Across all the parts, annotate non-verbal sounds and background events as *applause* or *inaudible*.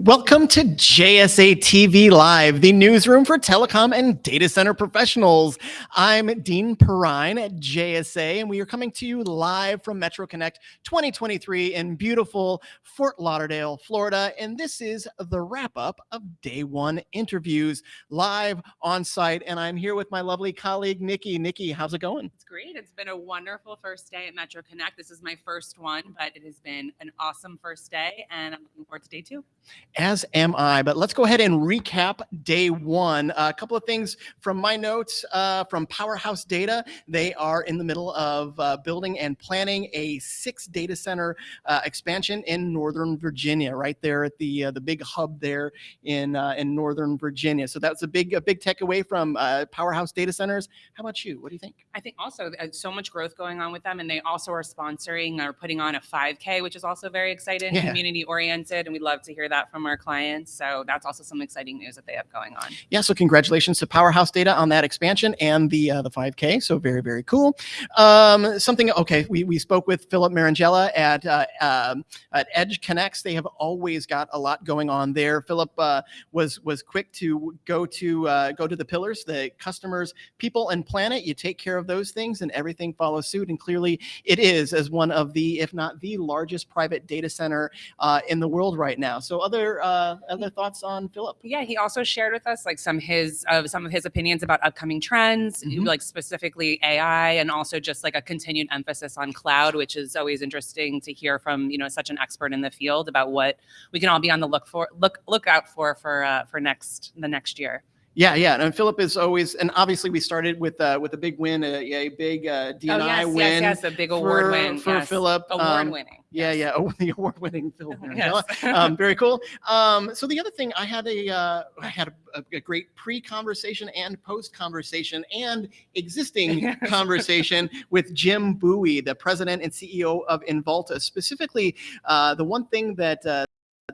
Welcome to JSA TV Live, the newsroom for telecom and data center professionals. I'm Dean Perrine at JSA, and we are coming to you live from Metro Connect 2023 in beautiful Fort Lauderdale, Florida. And this is the wrap up of day one interviews live on site. And I'm here with my lovely colleague, Nikki. Nikki, how's it going? It's great. It's been a wonderful first day at Metro Connect. This is my first one, but it has been an awesome first day, and I'm looking forward to day two as am I. But let's go ahead and recap day one. a couple of things from my notes uh, from Powerhouse Data. They are in the middle of uh, building and planning a six data center uh, expansion in Northern Virginia, right there at the uh, the big hub there in uh, in Northern Virginia. So that's a big a big takeaway from uh, Powerhouse Data Centers. How about you? What do you think? I think also so much growth going on with them, and they also are sponsoring or putting on a 5K, which is also very exciting, yeah. community oriented, and we'd love to hear that from our clients. So that's also some exciting news that they have going on. Yeah. So congratulations to Powerhouse Data on that expansion and the uh, the 5K. So very very cool. Um, something. Okay. We we spoke with Philip Marangella at uh, um, at EdgeConneX. They have always got a lot going on there. Philip uh, was was quick to go to uh, go to the pillars, the customers, people, and planet. You take care of those things, and everything follows suit. And clearly, it is as one of the, if not the largest private data center uh, in the world right now. So other uh, other thoughts on Philip? Yeah, he also shared with us like some his uh, some of his opinions about upcoming trends, mm -hmm. like specifically AI, and also just like a continued emphasis on cloud, which is always interesting to hear from you know such an expert in the field about what we can all be on the look for look look out for for uh, for next the next year. Yeah, yeah, and Philip is always, and obviously we started with uh, with a big win, a, a big uh, DNI oh, yes, win. Yes, yes, a big award for, win for yes. Philip. Award um, winning. Yeah, yes. yeah, *laughs* oh, the award winning Philip. *laughs* yes. um, very cool. Um, so the other thing, I had a uh, I had a, a great pre conversation and post conversation and existing *laughs* conversation with Jim Buie, the president and CEO of Involta. Specifically, uh, the one thing that uh,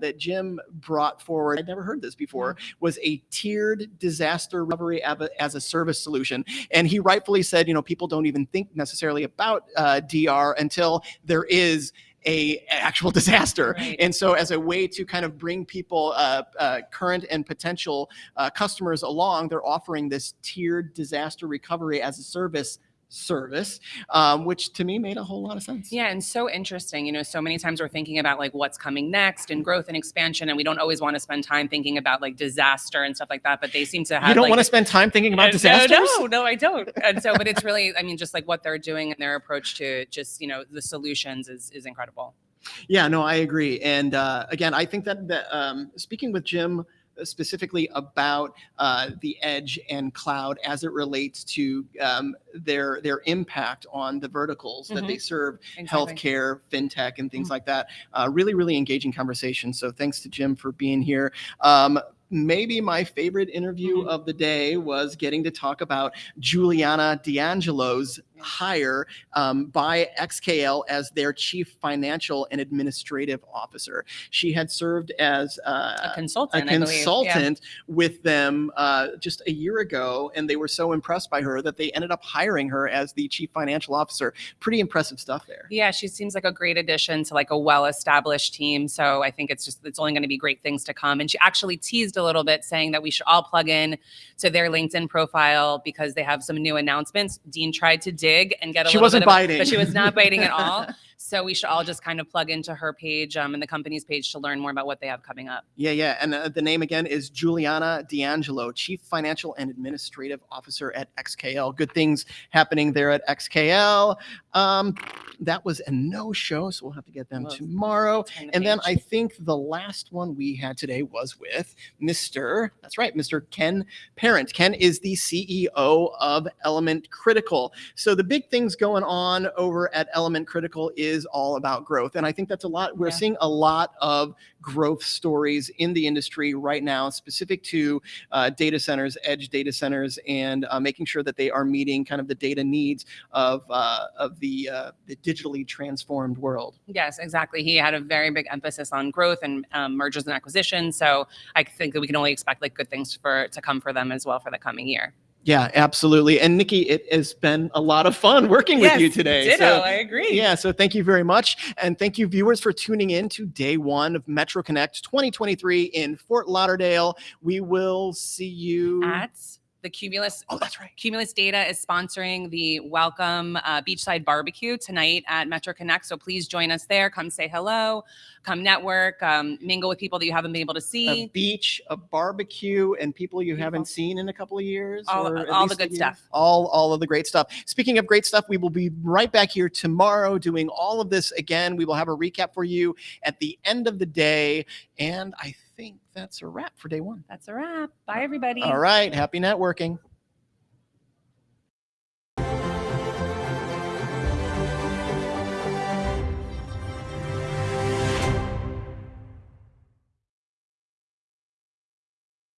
that Jim brought forward, I'd never heard this before, mm-hmm. was a tiered disaster recovery as a service solution. And he rightfully said, you know, people don't even think necessarily about uh, DR until there is a actual *laughs* disaster. Right. And so as a way to kind of bring people, uh, uh, current and potential uh, customers along, they're offering this tiered disaster recovery as a service service, um, which to me made a whole lot of sense. Yeah, and so interesting. You know, so many times we're thinking about like what's coming next and growth and expansion, and we don't always want to spend time thinking about like disaster and stuff like that. But they seem to have. You don't like, want to spend time thinking about disasters. No, no, no, I don't. And so, but it's really, I mean, just like what they're doing and their approach to just you know the solutions is is incredible. Yeah, no, I agree. And uh, again, I think that that um, speaking with Jim specifically about uh, the edge and cloud as it relates to um, their their impact on the verticals mm -hmm. that they mm-hmm. serve, exactly. healthcare, fintech, and things mm -hmm. like that. Uh, really, really engaging conversation. So thanks to Jim for being here. Um, maybe my favorite interview mm -hmm. of the day was getting to talk about Juliana D'Angelo's hire um, by XKL as their chief financial and administrative officer. She had served as uh, a consultant, a consultant yeah. with them uh, just a year ago, and they were so impressed by her that they ended up hiring her as the chief financial officer. Pretty impressive stuff there. Yeah, she seems like a great addition to like a well-established team. So I think it's just it's only going to be great things to come. And she actually teased a little bit, saying that we should all plug in to their LinkedIn profile because they have some new announcements. Dean tried to dig and get a she little wasn't bit of, biting. but she was not biting at all. *laughs* So we should all just kind of plug into her page um, and the company's page to learn more about what they have coming up. Yeah, yeah. And uh, the name again is Juliana D'Angelo, Chief Financial and Administrative Officer at XKL. Good things happening there at XKL. Um, that was a no-show, so we'll have to get them tomorrow. The and page. then I think the last one we had today was with Mr. That's right, Mr. Ken Parent. Ken is the CEO of Element Critical. So the big things going on over at Element Critical is all about growth, and I think that's a lot. We're yeah. seeing a lot of growth stories in the industry right now, specific to uh, data centers, edge data centers, and uh, making sure that they are meeting kind of the data needs of uh, of the uh, the digitally transformed world. Yes, exactly. He had a very big emphasis on growth and um, mergers and acquisitions. So I think that we can only expect like good things for to come for them as well for the coming year. Yeah, absolutely. And Nikki, it has been a lot of fun working with you today. Ditto, So- I agree. Yeah, so thank you very much. And thank you, viewers, for tuning in to day one of Metro Connect 2023 in Fort Lauderdale. We will see you. At the Cumulus oh, that's right. Cumulus Data is sponsoring the Welcome uh, Beachside Barbecue tonight at Metro Connect. So please join us there. Come say hello, come network, um, mingle with people that you haven't been able to see. A beach, a barbecue, and people you Beautiful. haven't seen in a couple of years. All- or all the good stuff. All, all of the great stuff. Speaking of great stuff, we will be right back here tomorrow doing all of this again. We will have a recap for you at the end of the day. And I think that's a wrap for day one. That's a wrap. Bye, everybody. All right. Happy networking.